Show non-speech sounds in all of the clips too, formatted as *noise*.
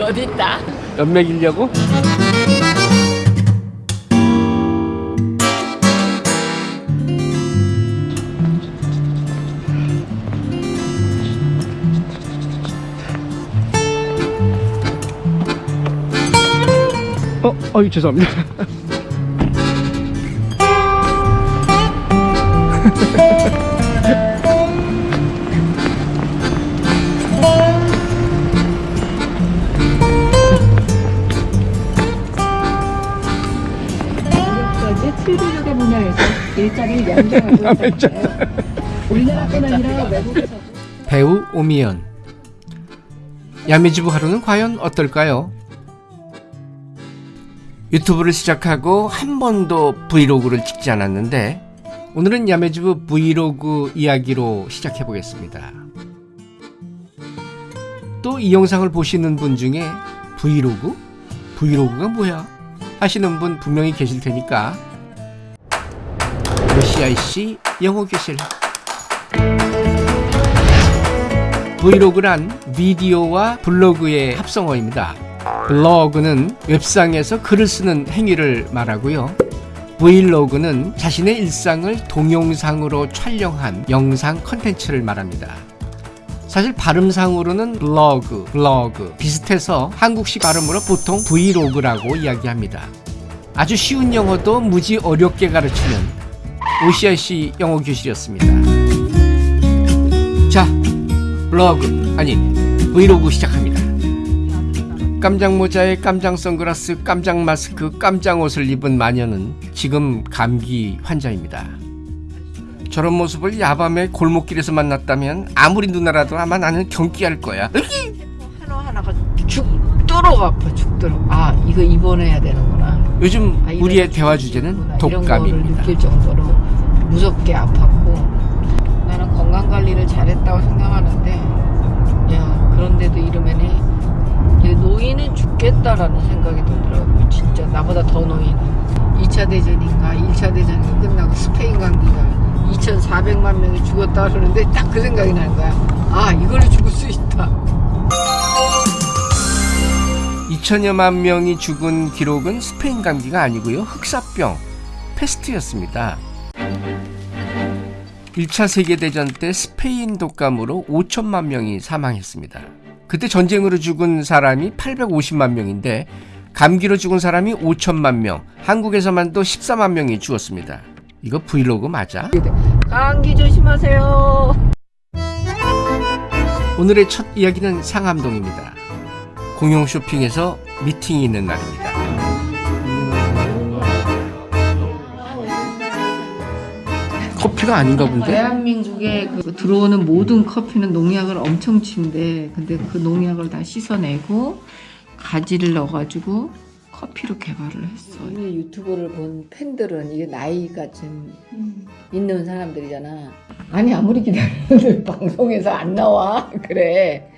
어딨다? 연맥이려고? 어, 어이 죄송합니다. *laughs* 일자리를 연장하고 있는데요. *laughs* 우리나라뿐 아니라 외국에서도 배우 오미연 야매주부 하루는 과연 어떨까요? 유튜브를 시작하고 한 번도 vlog를 찍지 않았는데 오늘은 야매주부 브이로그 이야기로 시작해 보겠습니다. 또 이 영상을 보시는 분 중에 vlog? vlog가 뭐야? 하시는 분 분명히 계실 테니까 OCIC 영어 교실 vlog란 비디오와 블로그의 합성어입니다. 블로그는 웹상에서 글을 쓰는 행위를 말하고요. vlog는 자신의 일상을 동영상으로 촬영한 영상 컨텐츠를 말합니다. 사실 발음상으로는 vlog, blog 비슷해서 한국식 발음으로 보통 vlog라고 이야기합니다. 아주 쉬운 영어도 무지 어렵게 가르치는 OCIC 영어 교실이었습니다. 자, 블로그 아니 브이로그 시작합니다. 깜장 모자에 깜장 선글라스, 깜장 마스크, 깜장 옷을 입은 마녀는 지금 감기 환자입니다. 저런 모습을 야밤에 골목길에서 만났다면 아무리 누나라도 아마 나는 경기할 거야. 하나 하나가 죽도록 아파 죽도록. 아 이거 입원해야 되는구나. 요즘 아, 우리의 게 대화. 주제는 이런 거를 독감입니다. 무섭게 아팠고 나는 건강 관리를 잘했다고 생각하는데 야 그런데도 이러면은 이 노인은 죽겠다라는 생각이 들더라고요. 진짜 나보다 더 노인은 2차 대전인가 1차 대전이 끝나고 스페인 감기가 2,400만 명이 죽었다 그러는데 딱 그 생각이 나는 거야. 아 이걸로 죽을 수 있다. 2천여만 명이 죽은 기록은 스페인 감기가 아니고요. 흑사병, 페스트였습니다. 1차 세계대전 때 스페인 독감으로 5천만 명이 사망했습니다. 그때 전쟁으로 죽은 사람이 850만 명인데 감기로 죽은 사람이 5천만 명, 한국에서만도 14만 명이 죽었습니다. 이거 브이로그 맞아? 감기 조심하세요. 오늘의 첫 이야기는 상암동입니다. 공용 쇼핑에서 미팅이 있는 날입니다. 커피가 아닌가 본데? 대한민국에 그 들어오는 모든 커피는 농약을 엄청 친대. 근데 그 농약을 다 씻어내고 가지를 넣어가지고 커피로 개발을 했어. 이 유튜브를 본 팬들은 이게 나이가 좀 있는 사람들이잖아. 아니 아무리 기다려도 *laughs* 방송에서 안 나와. *laughs* 그래.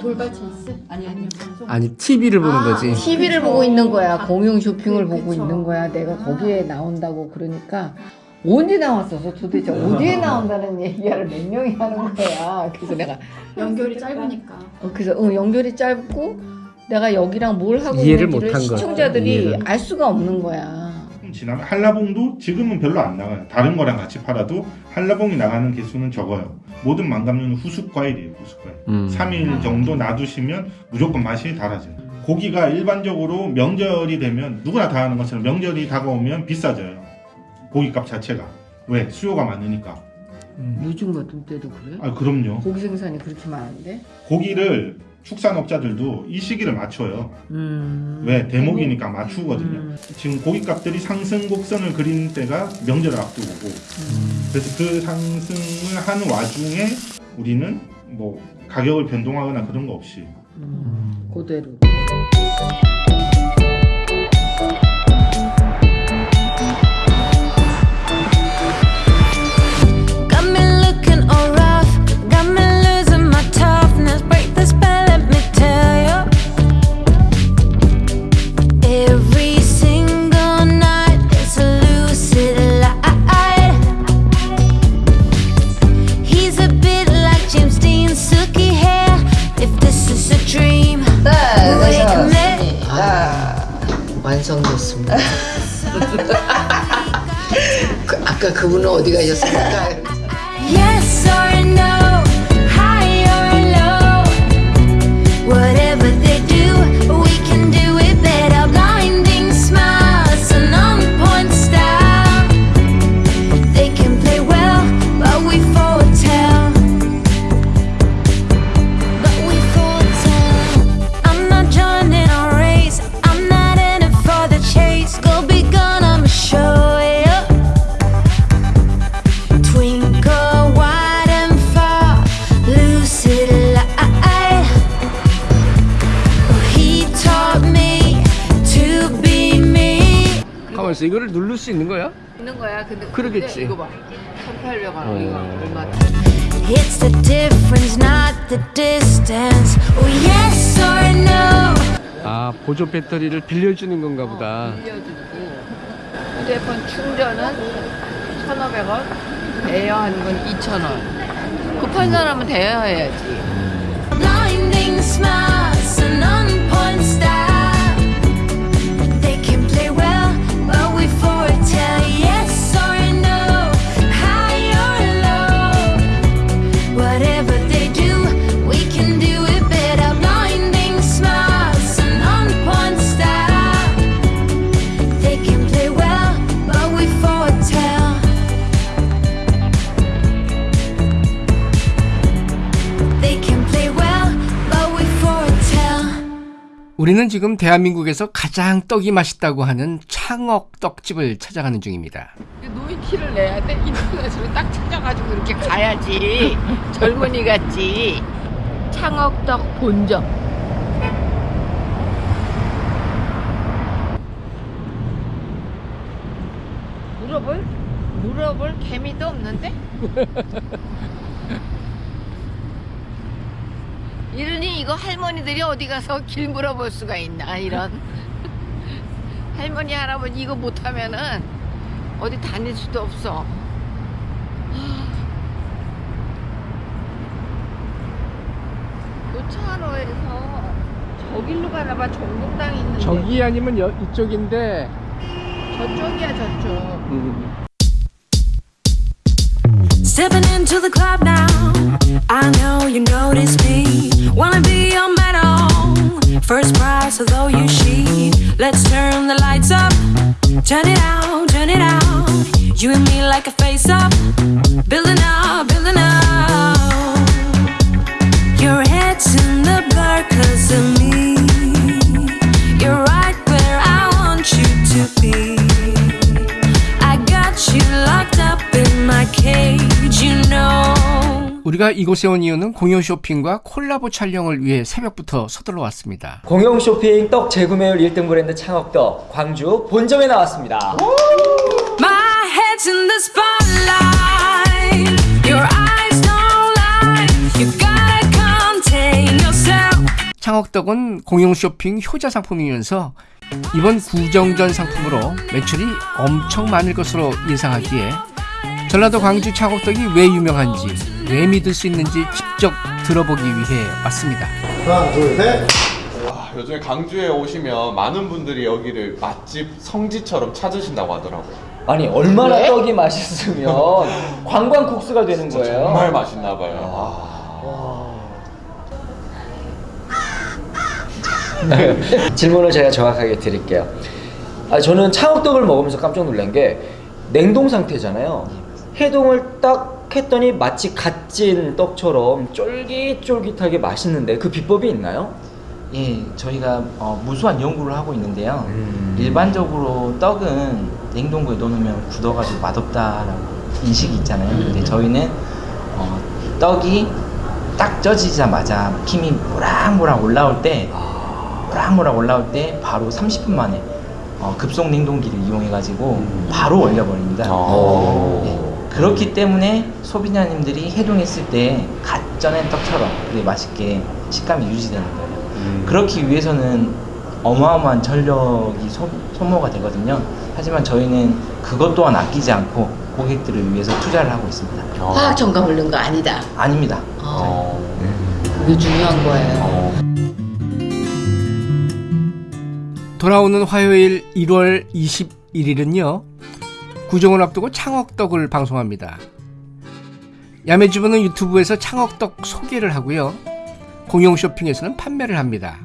돌발 찬스? 아니 아니요 방송 아니 TV를 보는 거지. TV를 보고 있는 거야. 공용 쇼핑을 보고 있는 거야. 내가 거기에 나온다고 그러니까 언제 나왔어서 도대체 어디에 나온다는 얘기를 몇 명이 하는 거야. 그래서 내가 *laughs* 연결이 짧으니까 어, 그래서 어, 연결이 짧고 내가 여기랑 뭘 하고 이해를 있는지를 못한 거야. 시청자들이 이해를. 알 수가 없는 거야. 지나면 한라봉도 지금은 별로 안 나가요. 다른 거랑 같이 팔아도 한라봉이 나가는 개수는 적어요. 모든 망감류는 후숙 과일이에요. 후숙 과일. 음. 3일 정도 놔두시면 무조건 맛이 달아져요. 고기가 일반적으로 명절이 되면 누구나 다 하는 것처럼 명절이 다가오면 비싸져요. 고기값 자체가. 왜? 수요가 많으니까. 요즘 같은 때도 그래? 아 그럼요. 고기 생산이 그렇게 많은데? 고기를 축산업자들도 이 시기를 맞춰요. 음. 왜? 대목이니까 맞추거든요. 음. 지금 고기값들이 상승 곡선을 그리는 때가 명절을 앞두고고 그래서 그 상승을 하는 와중에 우리는 뭐 가격을 변동하거나 그런 거 없이 음. 그대로. 오셨습니다. 그, 아까 그분은 어디 가셨습니까? 있어. 이거를 누를 수 있는 거야? 있는 거야. 근데 그러겠지. 근데 이거 봐. 1,800원 이거 얼마? It's the difference, not the distance. Oh, yes or no. 아 보조 배터리를 빌려주는 건가 보다. 빌려주고 휴대폰 충전은 1,500원, 대여하는 건 2,000원. 급한 사람은 대여해야지. 우리는 지금 대한민국에서 가장 떡이 맛있다고 하는 창억 떡집을 찾아가는 중입니다. 노인 티를 내야 돼. 인터넷으로 딱 찾아가지고 이렇게 가야지. *laughs* 젊은이 같지. 창업떡 본점. 물어볼? 물어볼 개미도 없는데? *laughs* 이러니 이거 할머니들이 어디 가서 길 물어볼 수가 있나 이런. *laughs* 할머니 할아버지 이거 못하면은 어디 다닐 수도 없어. 교차로에서 저길로 가나봐. 전국당이 있는데. 저기 아니면 여, 이쪽인데. 저쪽이야 저쪽. 음, Stepping into the club now. I know you notice me. Wanna be your medal. First prize, although you she. Let's turn the lights up. Turn it out, turn it out. You and me like a face up. Building up, building up. 우리가 이곳에 온 이유는 공연 쇼핑과 콜라보 촬영을 위해 새벽부터 서둘러 왔습니다. 공영 쇼핑 떡 재구매율 1등 브랜드 창업떡 광주 본점에 나왔습니다. My head's in the spotlight. Your eyes don't lie. You gotta contain yourself. 창업떡은 공용 쇼핑 효자 상품이면서 이번 구정전 상품으로 매출이 엄청 많을 것으로 예상하기에 전라도 광주 창업떡이 왜 유명한지 왜 믿을 수 있는지 직접 들어보기 위해 왔습니다. 하나 둘셋 아, 요즘에 강주에 오시면 많은 분들이 여기를 맛집 성지처럼 찾으신다고 하더라고요. 아니 얼마나 떡이 맛있으면 *laughs* 관광 국수가 되는 거예요. 정말 맛있나 봐요. 아. *laughs* 질문을 제가 정확하게 드릴게요. 아, 저는 창업떡을 먹으면서 깜짝 놀란 게 냉동 상태잖아요. 해동을 딱 했더니 마치 갓 찐 떡처럼 쫄깃쫄깃하게 맛있는데 그 비법이 있나요? 예, 저희가 어, 무수한 연구를 하고 있는데요. 음. 일반적으로 떡은 냉동고에 넣어놓으면 굳어가지고 맛없다라고 인식이 있잖아요. 근데 저희는 어, 떡이 딱 쪄지자마자 김이 모락모락 올라올 때, 모락모락 올라올 때 바로 30분 만에 어, 급속 냉동기를 이용해가지고 바로 얼려버립니다. 예, 그렇기 때문에 소비자님들이 해동했을 때 갓 쪄낸 떡처럼 되게 맛있게 식감이 유지되는 거예요. 그렇기 위해서는 어마어마한 전력이 소, 소모가 되거든요. 하지만 저희는 그것 또한 아끼지 않고 고객들을 위해서 투자를 하고 있습니다. 화학 첨가물 넣은 거 아니다. 아닙니다. 어. 그게 중요한 거예요. 돌아오는 화요일 1월 21일은요. 구정을 앞두고 창억떡을 방송합니다. 야매주부는 유튜브에서 창억떡 소개를 하고요. 공용 쇼핑에서는 판매를 합니다.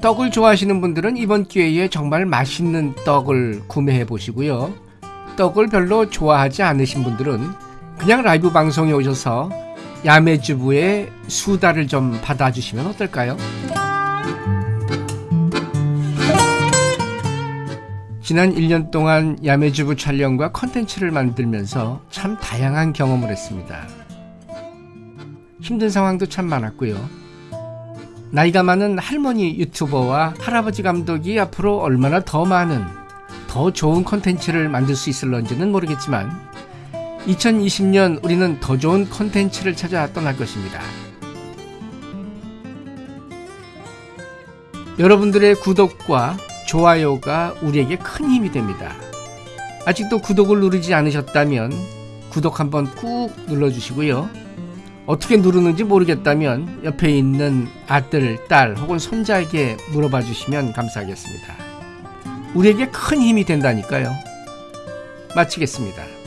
떡을 좋아하시는 분들은 이번 기회에 정말 맛있는 떡을 구매해 보시고요. 떡을 별로 좋아하지 않으신 분들은 그냥 라이브 방송에 오셔서 야매주부의 수다를 좀 받아주시면 어떨까요? 지난 1년 동안 야매주부 촬영과 컨텐츠를 만들면서 참 다양한 경험을 했습니다. 힘든 상황도 참 많았고요. 나이가 많은 할머니 유튜버와 할아버지 감독이 앞으로 얼마나 더 많은 더 좋은 컨텐츠를 만들 수 있을런지는 모르겠지만 2020년 우리는 더 좋은 컨텐츠를 찾아 떠날 것입니다. 여러분들의 구독과 좋아요가 우리에게 큰 힘이 됩니다. 아직도 구독을 누르지 않으셨다면 구독 한번 꾹 눌러주시고요. 어떻게 누르는지 모르겠다면 옆에 있는 아들, 딸 혹은 손자에게 물어봐 주시면 감사하겠습니다. 우리에게 큰 힘이 된다니까요. 마치겠습니다.